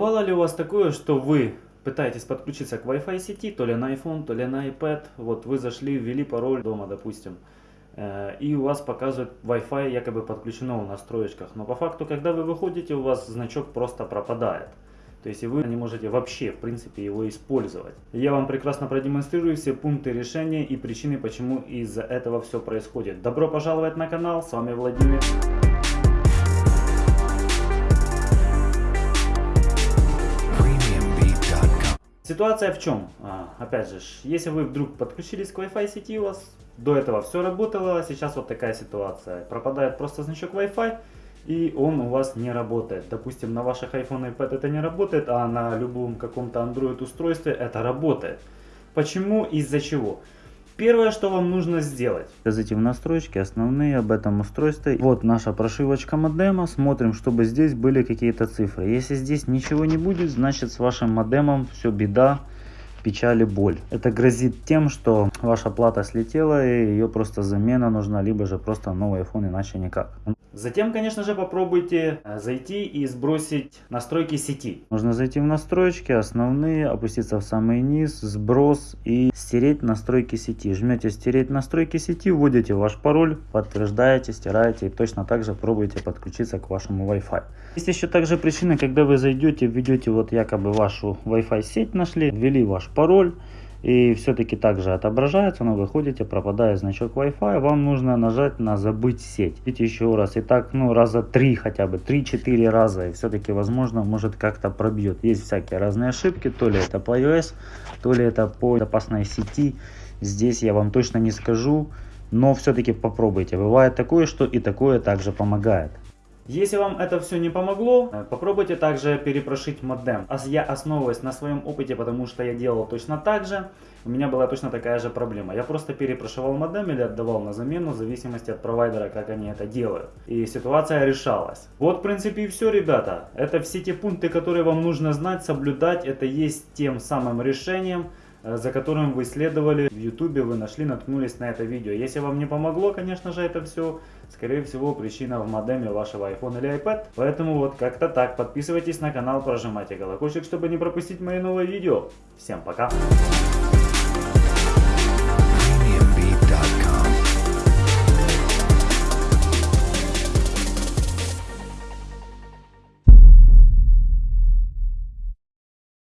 Бывало ли у вас такое, что вы пытаетесь подключиться к Wi-Fi сети, то ли на iPhone, то ли на iPad, вот вы зашли, ввели пароль дома, допустим, э, и у вас показывает Wi-Fi якобы подключено в настроечках, но по факту, когда вы выходите, у вас значок просто пропадает. То есть и вы не можете вообще, в принципе, его использовать. Я вам прекрасно продемонстрирую все пункты решения и причины, почему из-за этого все происходит. Добро пожаловать на канал, с вами Владимир. Ситуация в чем? А, опять же, если вы вдруг подключились к Wi-Fi сети, у вас до этого все работало, сейчас вот такая ситуация. Пропадает просто значок Wi-Fi, и он у вас не работает. Допустим, на ваших iPhone и iPad это не работает, а на любом каком-то Android устройстве это работает. Почему? Из-за чего? Первое, что вам нужно сделать. Зайти в настройки, основные об этом устройстве. Вот наша прошивочка модема. Смотрим, чтобы здесь были какие-то цифры. Если здесь ничего не будет, значит с вашим модемом все беда печаль и боль. Это грозит тем, что ваша плата слетела и ее просто замена нужна, либо же просто новый iPhone, иначе никак. Затем, конечно же, попробуйте э, зайти и сбросить настройки сети. Нужно зайти в настройки, основные, опуститься в самый низ, сброс и стереть настройки сети. Жмете стереть настройки сети, вводите ваш пароль, подтверждаете, стираете и точно так же пробуйте подключиться к вашему Wi-Fi. Есть еще также причина, когда вы зайдете, введете вот якобы вашу Wi-Fi сеть нашли, ввели ваш пароль и все-таки также отображается, но выходите, пропадает значок Wi-Fi, вам нужно нажать на забыть сеть. Видите еще раз, и так ну раза три хотя бы, 3-4 раза, и все-таки возможно может как-то пробьет. Есть всякие разные ошибки, то ли это по iOS, то ли это по запасной сети, здесь я вам точно не скажу, но все-таки попробуйте. Бывает такое, что и такое также помогает. Если вам это все не помогло, э, попробуйте также перепрошить модем. Я основываюсь на своем опыте, потому что я делал точно так же. У меня была точно такая же проблема. Я просто перепрошивал модем или отдавал на замену, в зависимости от провайдера, как они это делают. И ситуация решалась. Вот в принципе и все, ребята. Это все те пункты, которые вам нужно знать, соблюдать. Это есть тем самым решением, за которым вы следовали в ютубе, вы нашли, наткнулись на это видео. Если вам не помогло, конечно же, это все, скорее всего, причина в модеме вашего iPhone или iPad. Поэтому вот как-то так. Подписывайтесь на канал, прожимайте колокольчик, чтобы не пропустить мои новые видео. Всем пока!